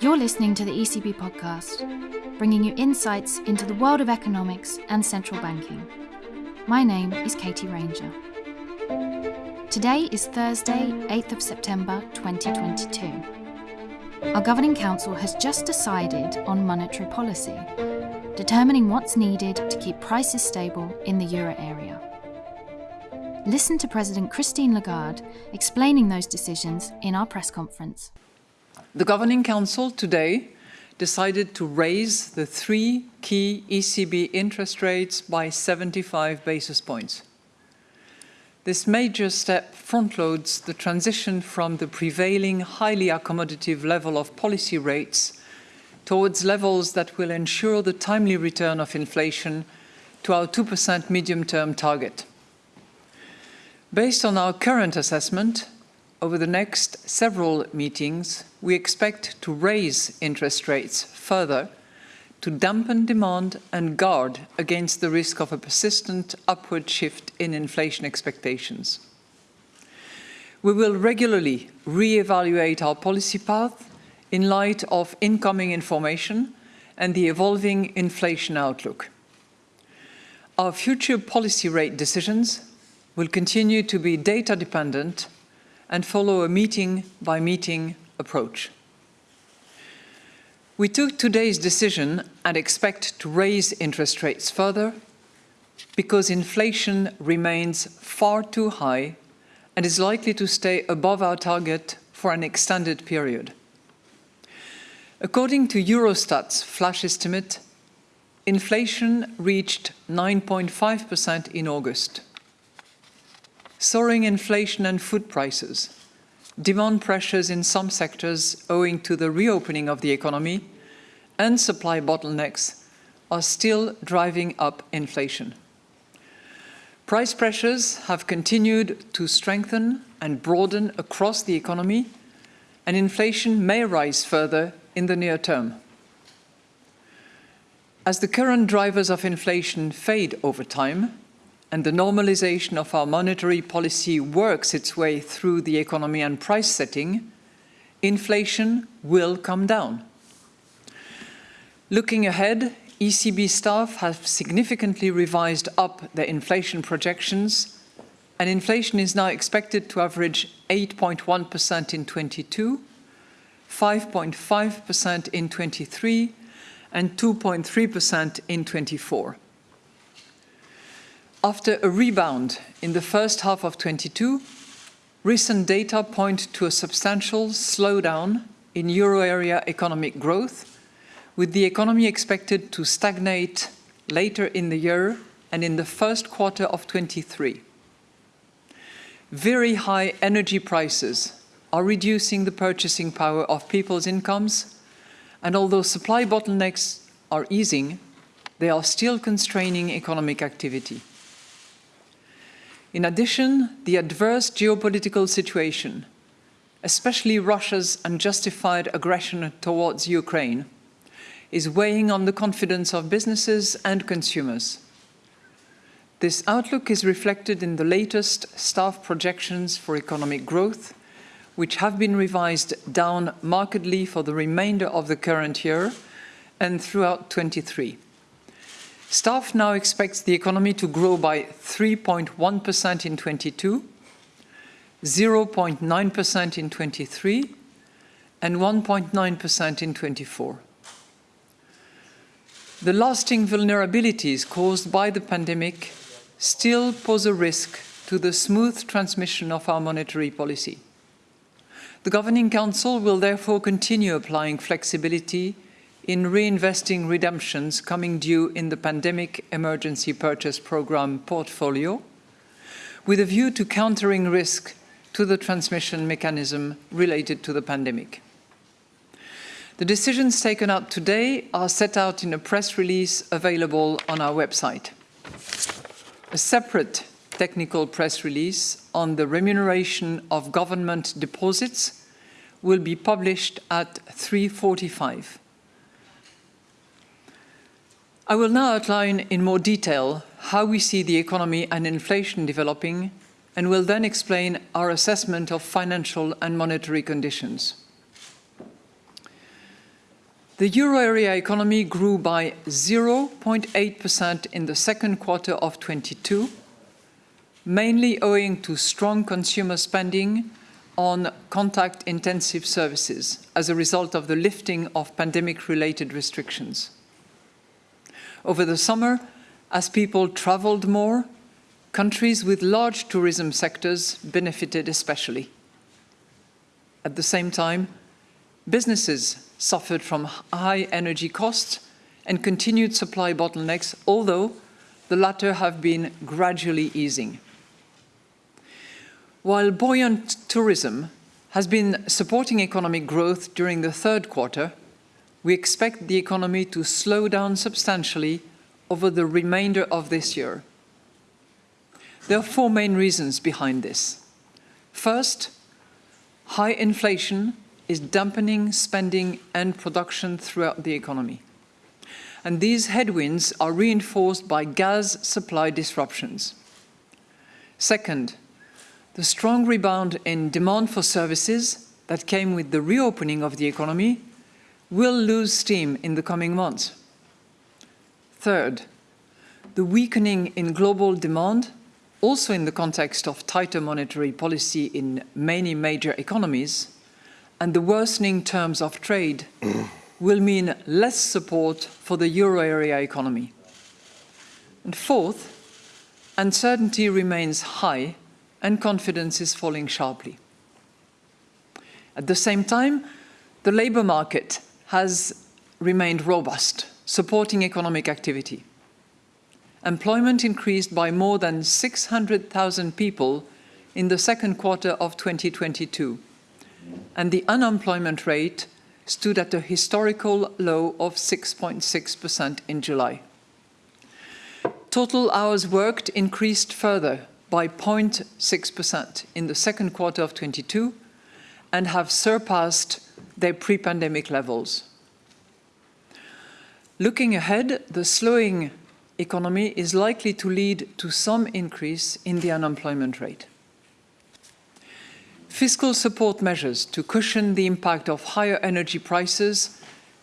You're listening to the ECB podcast, bringing you insights into the world of economics and central banking. My name is Katie Ranger. Today is Thursday, 8th of September 2022. Our Governing Council has just decided on monetary policy, determining what's needed to keep prices stable in the euro area. Listen to President Christine Lagarde explaining those decisions in our press conference. The Governing Council today decided to raise the three key ECB interest rates by 75 basis points. This major step frontloads the transition from the prevailing highly accommodative level of policy rates towards levels that will ensure the timely return of inflation to our 2% medium-term target. Based on our current assessment, over the next several meetings, we expect to raise interest rates further to dampen demand and guard against the risk of a persistent upward shift in inflation expectations. We will regularly re-evaluate our policy path in light of incoming information and the evolving inflation outlook. Our future policy rate decisions will continue to be data dependent and follow a meeting-by-meeting approach. We took today's decision and expect to raise interest rates further because inflation remains far too high and is likely to stay above our target for an extended period. According to Eurostat's flash estimate, inflation reached 9.5% in August soaring inflation and food prices, demand pressures in some sectors owing to the reopening of the economy, and supply bottlenecks are still driving up inflation. Price pressures have continued to strengthen and broaden across the economy, and inflation may rise further in the near term. As the current drivers of inflation fade over time, and the normalization of our monetary policy works its way through the economy and price setting, inflation will come down. Looking ahead, ECB staff have significantly revised up their inflation projections, and inflation is now expected to average 8.1% in 22, 5.5% in 23, and 2.3% in 24. After a rebound in the first half of 22, recent data point to a substantial slowdown in euro area economic growth, with the economy expected to stagnate later in the year and in the first quarter of 23. Very high energy prices are reducing the purchasing power of people's incomes, and although supply bottlenecks are easing, they are still constraining economic activity. In addition, the adverse geopolitical situation, especially Russia's unjustified aggression towards Ukraine, is weighing on the confidence of businesses and consumers. This outlook is reflected in the latest staff projections for economic growth, which have been revised down markedly for the remainder of the current year and throughout 23. Staff now expects the economy to grow by 3.1% in 22, 0.9% in 23, and 1.9% in 24. The lasting vulnerabilities caused by the pandemic still pose a risk to the smooth transmission of our monetary policy. The Governing Council will therefore continue applying flexibility in reinvesting redemptions coming due in the Pandemic Emergency Purchase Programme portfolio, with a view to countering risk to the transmission mechanism related to the pandemic. The decisions taken out today are set out in a press release available on our website. A separate technical press release on the remuneration of government deposits will be published at 3.45. I will now outline in more detail how we see the economy and inflation developing and will then explain our assessment of financial and monetary conditions. The euro area economy grew by 0.8% in the second quarter of 22, mainly owing to strong consumer spending on contact-intensive services as a result of the lifting of pandemic-related restrictions. Over the summer, as people traveled more, countries with large tourism sectors benefited especially. At the same time, businesses suffered from high energy costs and continued supply bottlenecks, although the latter have been gradually easing. While buoyant tourism has been supporting economic growth during the third quarter, we expect the economy to slow down substantially over the remainder of this year. There are four main reasons behind this. First, high inflation is dampening spending and production throughout the economy. And these headwinds are reinforced by gas supply disruptions. Second, the strong rebound in demand for services that came with the reopening of the economy will lose steam in the coming months. Third, the weakening in global demand, also in the context of tighter monetary policy in many major economies, and the worsening terms of trade will mean less support for the euro area economy. And fourth, uncertainty remains high and confidence is falling sharply. At the same time, the labour market has remained robust, supporting economic activity. Employment increased by more than 600,000 people in the second quarter of 2022, and the unemployment rate stood at a historical low of 6.6% in July. Total hours worked increased further by 0.6% in the second quarter of 22 and have surpassed their pre-pandemic levels. Looking ahead, the slowing economy is likely to lead to some increase in the unemployment rate. Fiscal support measures to cushion the impact of higher energy prices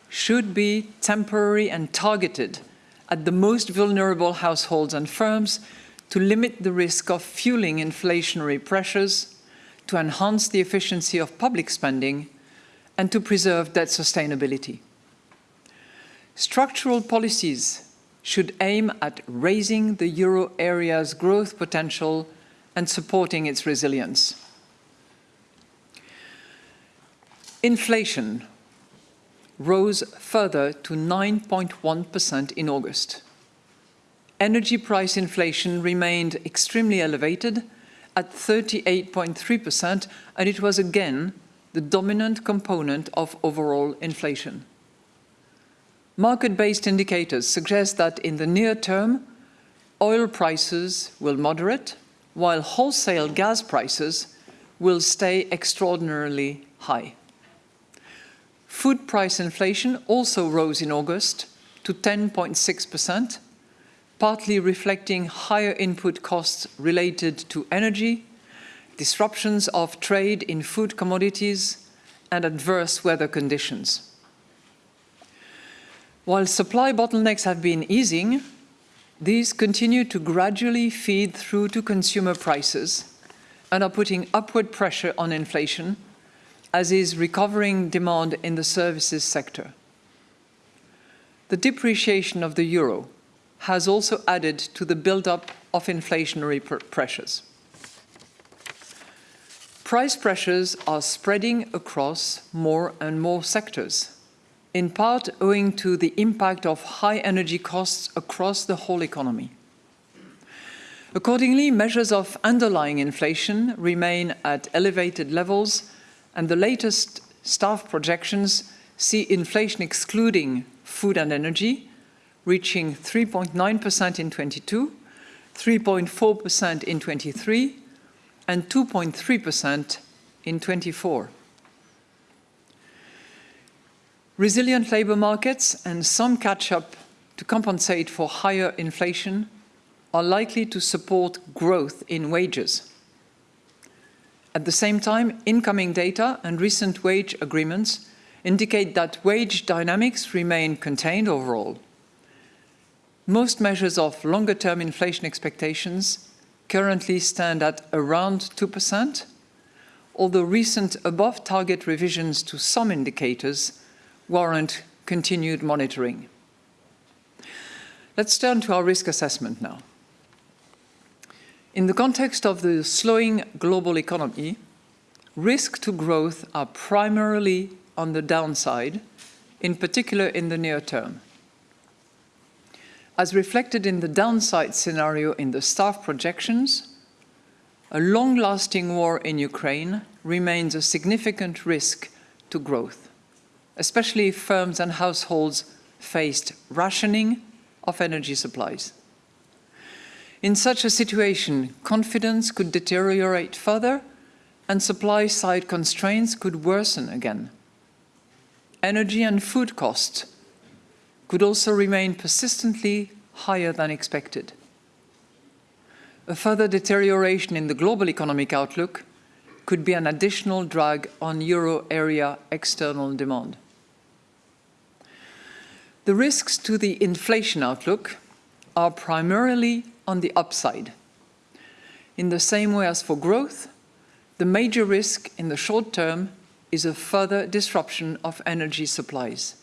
should be temporary and targeted at the most vulnerable households and firms to limit the risk of fueling inflationary pressures, to enhance the efficiency of public spending, and to preserve debt sustainability. Structural policies should aim at raising the euro area's growth potential and supporting its resilience. Inflation rose further to 9.1% in August energy price inflation remained extremely elevated at 38.3%, and it was again the dominant component of overall inflation. Market-based indicators suggest that in the near term, oil prices will moderate, while wholesale gas prices will stay extraordinarily high. Food price inflation also rose in August to 10.6%, partly reflecting higher input costs related to energy, disruptions of trade in food commodities, and adverse weather conditions. While supply bottlenecks have been easing, these continue to gradually feed through to consumer prices and are putting upward pressure on inflation, as is recovering demand in the services sector. The depreciation of the euro has also added to the build-up of inflationary pr pressures. Price pressures are spreading across more and more sectors, in part owing to the impact of high energy costs across the whole economy. Accordingly, measures of underlying inflation remain at elevated levels, and the latest staff projections see inflation excluding food and energy reaching 3.9% in 22, 3.4% in 23, and 2.3% in 24. Resilient labour markets and some catch-up to compensate for higher inflation are likely to support growth in wages. At the same time, incoming data and recent wage agreements indicate that wage dynamics remain contained overall. Most measures of longer-term inflation expectations currently stand at around 2%, although recent above-target revisions to some indicators warrant continued monitoring. Let's turn to our risk assessment now. In the context of the slowing global economy, risks to growth are primarily on the downside, in particular in the near term. As reflected in the downside scenario in the staff projections, a long-lasting war in Ukraine remains a significant risk to growth, especially if firms and households faced rationing of energy supplies. In such a situation, confidence could deteriorate further and supply-side constraints could worsen again. Energy and food costs could also remain persistently higher than expected. A further deterioration in the global economic outlook could be an additional drag on euro area external demand. The risks to the inflation outlook are primarily on the upside. In the same way as for growth, the major risk in the short term is a further disruption of energy supplies.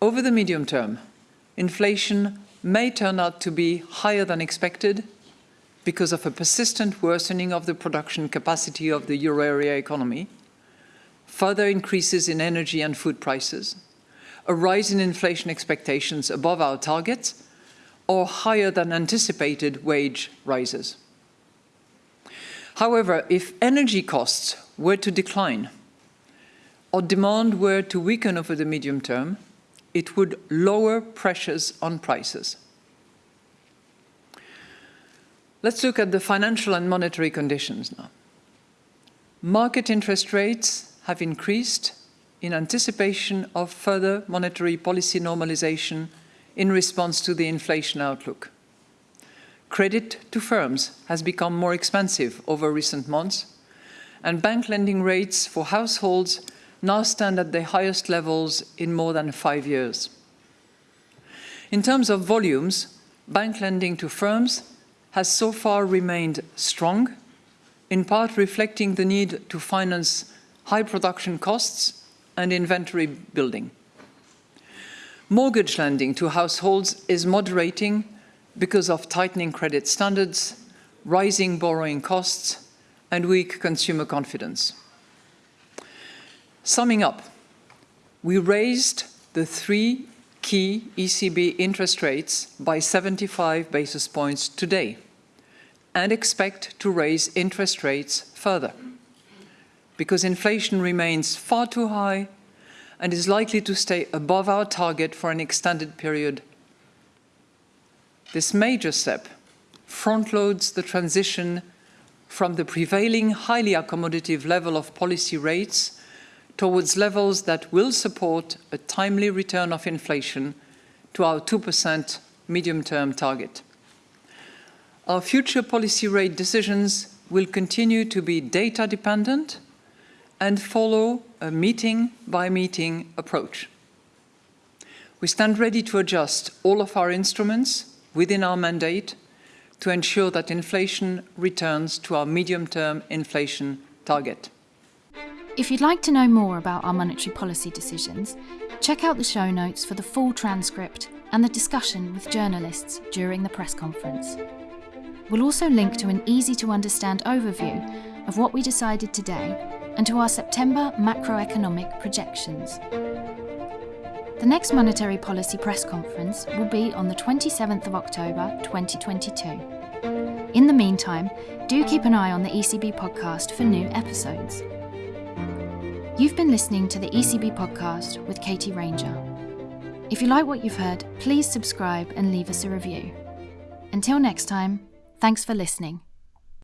Over the medium term, inflation may turn out to be higher than expected because of a persistent worsening of the production capacity of the euro area economy, further increases in energy and food prices, a rise in inflation expectations above our targets, or higher than anticipated wage rises. However, if energy costs were to decline, or demand were to weaken over the medium term, it would lower pressures on prices. Let's look at the financial and monetary conditions now. Market interest rates have increased in anticipation of further monetary policy normalization in response to the inflation outlook. Credit to firms has become more expensive over recent months, and bank lending rates for households now stand at the highest levels in more than five years. In terms of volumes, bank lending to firms has so far remained strong, in part reflecting the need to finance high production costs and inventory building. Mortgage lending to households is moderating because of tightening credit standards, rising borrowing costs, and weak consumer confidence. Summing up, we raised the three key ECB interest rates by 75 basis points today and expect to raise interest rates further because inflation remains far too high and is likely to stay above our target for an extended period. This major step front-loads the transition from the prevailing highly accommodative level of policy rates towards levels that will support a timely return of inflation to our 2% medium-term target. Our future policy rate decisions will continue to be data-dependent and follow a meeting-by-meeting -meeting approach. We stand ready to adjust all of our instruments within our mandate to ensure that inflation returns to our medium-term inflation target. If you'd like to know more about our monetary policy decisions, check out the show notes for the full transcript and the discussion with journalists during the press conference. We'll also link to an easy to understand overview of what we decided today and to our September macroeconomic projections. The next monetary policy press conference will be on the 27th of October 2022. In the meantime, do keep an eye on the ECB podcast for new episodes. You've been listening to the ECB podcast with Katie Ranger. If you like what you've heard, please subscribe and leave us a review. Until next time, thanks for listening.